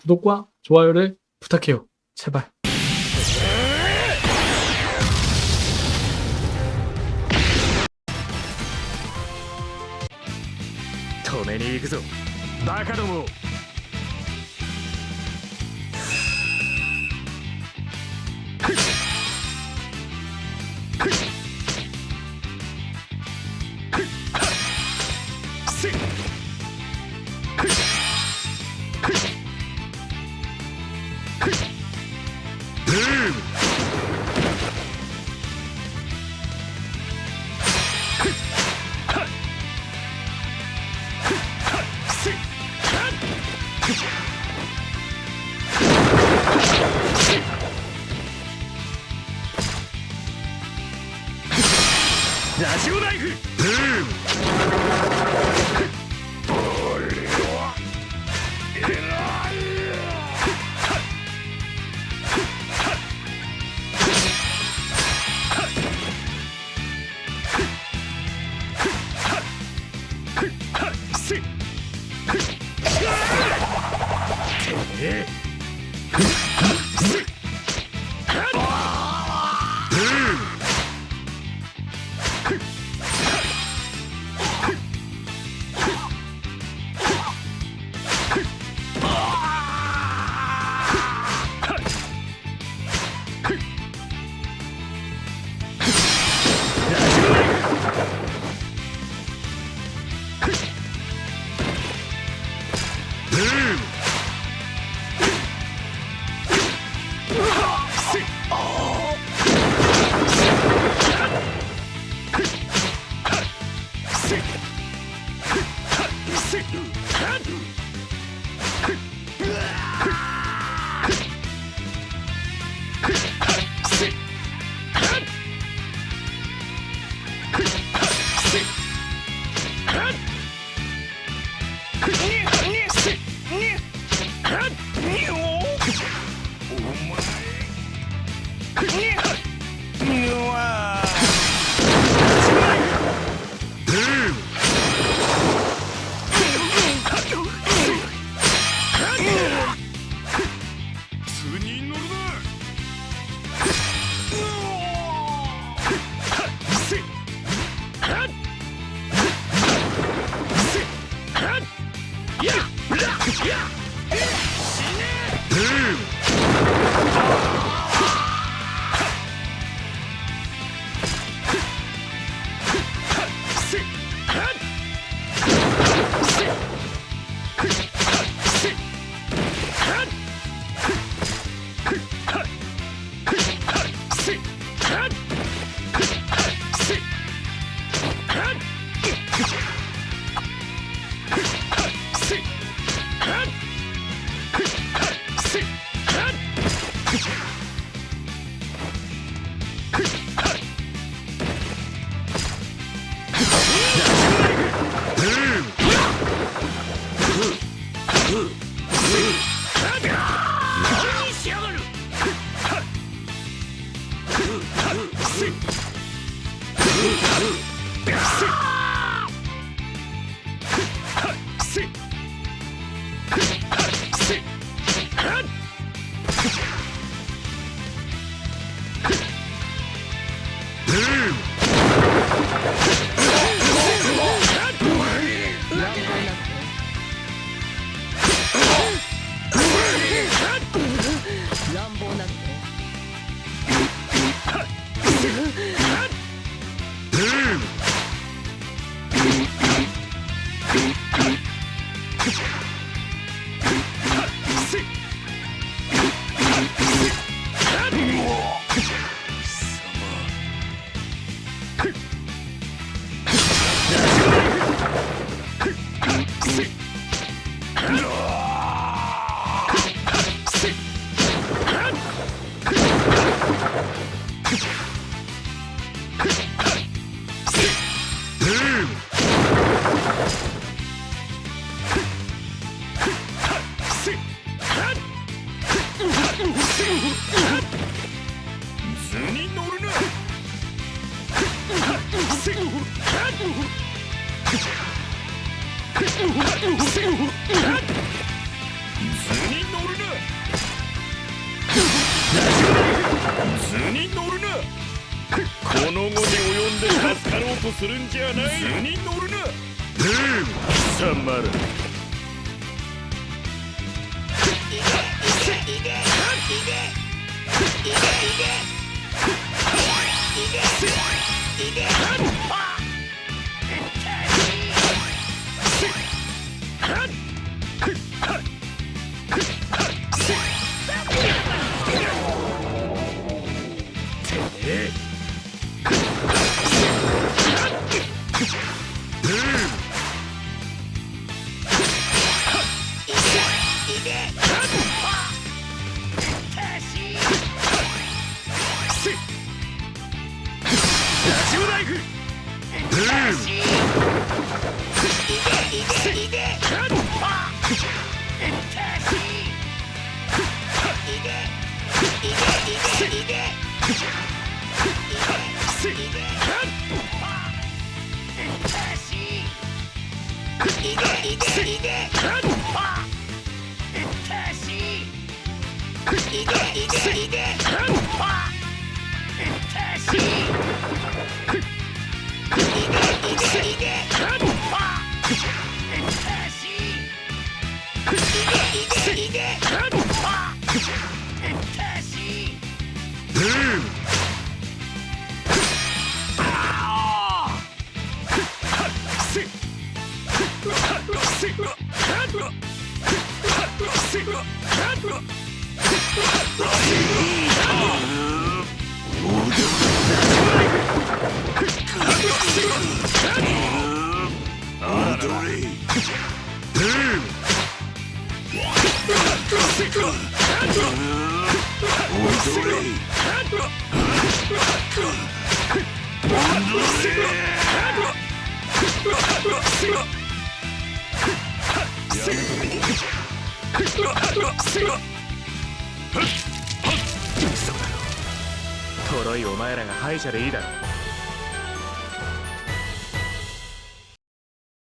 구독과 좋아요를 부탁해요. 제발. 止めに行くぞバカども Team! 図に乗るな Huh? 乱暴なこの後に及んでブー トロイお前らが敗者でいいだろ。